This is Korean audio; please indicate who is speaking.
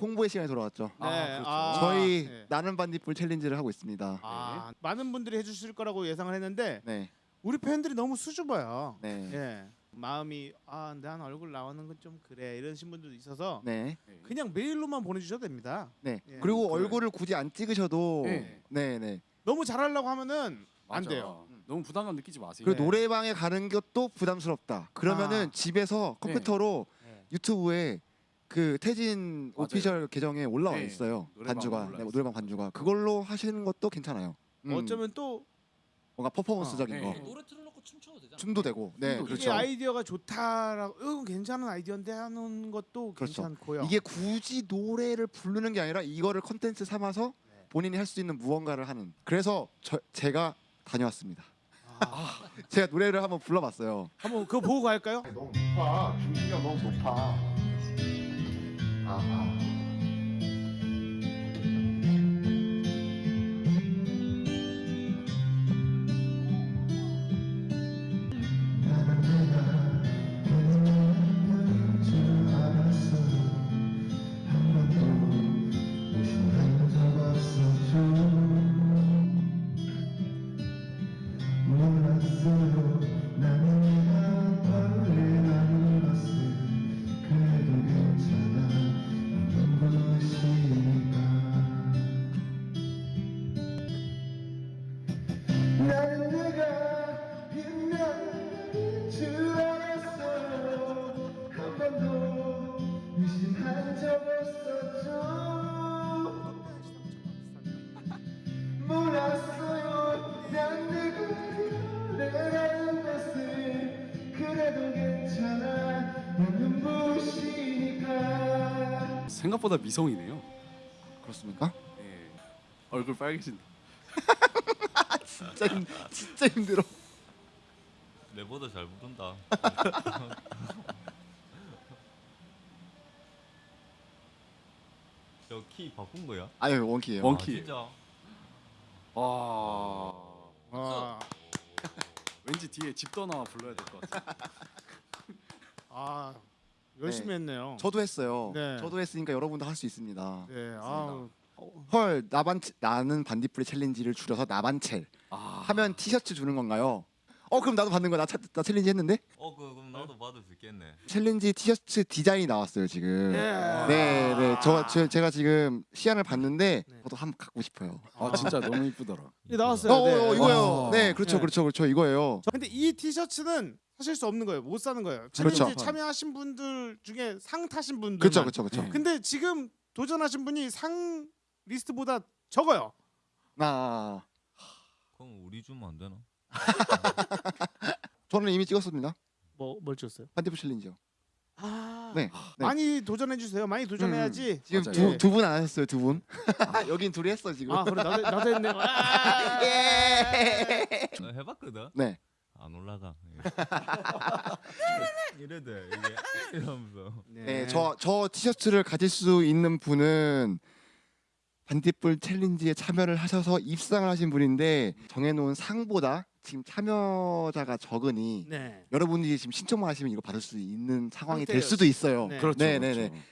Speaker 1: 홍보의 시간이 돌아왔죠.
Speaker 2: 네.
Speaker 3: 아, 그렇죠.
Speaker 2: 아,
Speaker 1: 저희
Speaker 2: 네.
Speaker 1: 나는 반딧불 챌린지를 하고 있습니다.
Speaker 2: 아, 많은 분들이 해주실 거라고 예상을 했는데
Speaker 1: 네,
Speaker 2: 우리 팬들이 너무 수줍어요.
Speaker 1: 네,
Speaker 2: 예. 마음이 아, 난 얼굴 나오는 건 좀 그래 이러신 분들도 있어서
Speaker 1: 네,
Speaker 2: 그냥 메일로만 보내주셔도 됩니다.
Speaker 1: 네.
Speaker 2: 예.
Speaker 1: 그리고
Speaker 3: 그래.
Speaker 1: 얼굴을 굳이 안 찍으셔도
Speaker 3: 네.
Speaker 1: 네, 네.
Speaker 2: 너무 잘하려고 하면은 안
Speaker 3: 맞아.
Speaker 2: 돼요.
Speaker 3: 너무 부담감 느끼지 마세요.
Speaker 1: 그리고
Speaker 2: 네.
Speaker 1: 노래방에 가는 것도 부담스럽다. 그러면은
Speaker 2: 아.
Speaker 1: 집에서 컴퓨터로
Speaker 2: 네.
Speaker 1: 유튜브에 그 태진
Speaker 3: 맞아요.
Speaker 1: 오피셜 계정에 올라와
Speaker 3: 네.
Speaker 1: 있어요.
Speaker 3: 노래방
Speaker 1: 반주가
Speaker 3: 올라와
Speaker 1: 네,
Speaker 3: 있어요.
Speaker 1: 노래방 반주가 그걸로 하시는 것도 괜찮아요. 음,
Speaker 2: 어쩌면 또
Speaker 1: 뭔가 퍼포먼스적인
Speaker 3: 아,
Speaker 1: 거
Speaker 3: 네.
Speaker 4: 노래 틀어놓고 춤춰도 되잖아.
Speaker 1: 춤도 되고 네
Speaker 3: 춤도
Speaker 2: 이게
Speaker 1: 그렇죠.
Speaker 2: 아이디어가 좋다라고 어, 괜찮은 아이디어인데 하는 것도
Speaker 1: 그렇죠.
Speaker 2: 괜찮고요.
Speaker 1: 이게 굳이 노래를 부르는 게 아니라 이거를 컨텐츠 삼아서
Speaker 2: 네.
Speaker 1: 본인이 할 수 있는 무언가를 하는. 그래서 저, 제가 다녀왔습니다.
Speaker 2: 아,
Speaker 1: 제가 노래를 한번 불러봤어요.
Speaker 2: 한번 그거 보고 갈까요?
Speaker 1: 너무 높아. 중심이 너무 높아. 아,
Speaker 5: 몰 몰랐어요 난 네가 내라는 것을 그래도 괜찮아 난 눈부시니까
Speaker 3: 생각보다 미성이네요.
Speaker 1: 그렇습니까?
Speaker 3: 네. 얼굴 빨개진다.
Speaker 1: 진짜 힘, 진짜 힘들어.
Speaker 4: 내보다 잘 부른다. 저 키 바꾼 거야?
Speaker 1: 아유 원키예요.
Speaker 3: 원-
Speaker 4: 아,
Speaker 3: 원키.
Speaker 4: 진짜.
Speaker 3: 와.
Speaker 2: 아,
Speaker 3: 왠지 뒤에 집 떠나 불러야 될 것 같아.
Speaker 2: 아 열심히
Speaker 1: 네.
Speaker 2: 했네요.
Speaker 1: 저도 했어요.
Speaker 2: 네.
Speaker 1: 저도 했으니까 여러분도 할 수 있습니다.
Speaker 2: 네, 아,
Speaker 1: 헐 나반 나는 반딧불이 챌린지를 줄여서 나반첼
Speaker 3: 아.
Speaker 1: 하면 티셔츠 주는 건가요? 어 그럼 나도 받는 거야. 나, 차- 나 챌린지 했는데
Speaker 4: 어, 그, 그럼 나도 받을 수 있겠네.
Speaker 1: 챌린지 티셔츠 디자인이 나왔어요 지금.
Speaker 2: 예.
Speaker 1: 네, 네. 저, 저 제가 지금 시안을 봤는데
Speaker 2: 네.
Speaker 1: 저도 한번 갖고 싶어요.
Speaker 3: 아 진짜 너무 이쁘더라.
Speaker 2: 이 나왔어요.
Speaker 1: 어,
Speaker 2: 네.
Speaker 1: 어, 이거요.
Speaker 3: 와.
Speaker 1: 네, 그렇죠,
Speaker 2: 네.
Speaker 1: 그렇죠, 그렇죠. 이거예요.
Speaker 2: 저- 근데 이 티셔츠는 사실 수 없는 거예요. 못 사는 거예요.
Speaker 1: 그렇죠.
Speaker 2: 챌린지 참여하신 분들 중에 상 타신 분들.
Speaker 1: 그렇죠, 그렇죠, 그렇죠.
Speaker 3: 네.
Speaker 2: 근데 지금 도전하신 분이 상 리스트보다 적어요.
Speaker 1: 나
Speaker 4: 그럼 우리 주면 안 되나?
Speaker 1: 저는 이미 찍었습니다.
Speaker 2: 뭐뭘 줬어요?
Speaker 1: 반딧불 챌린지요.
Speaker 2: 아,
Speaker 1: 네. 네.
Speaker 2: 많이 도전해 주세요. 많이 도전해야지.
Speaker 1: 지금
Speaker 3: 맞아요.
Speaker 1: 두두 분 안 하셨어요, 두 분. 여긴 둘이 했어 지금.
Speaker 2: 아, 그래 나도 나도 했네. 아,
Speaker 1: 예.
Speaker 4: 나 해봤거든.
Speaker 1: 네.
Speaker 4: 안 올라가. 이래 돼 이게 이러면서.
Speaker 1: 네, 저저 티셔츠를 가질 수 있는 분은 반딧불 챌린지에 참여를 하셔서 입상을 하신 분인데 정해놓은 상보다 지금 참여자가 적으니
Speaker 2: 네.
Speaker 1: 여러분들이 지금 신청만 하시면 이거 받을 수 있는 상황이 될. 수도 있어요.
Speaker 2: 네.
Speaker 3: 그렇죠.
Speaker 1: 네, 네,
Speaker 3: 그렇죠.
Speaker 1: 네.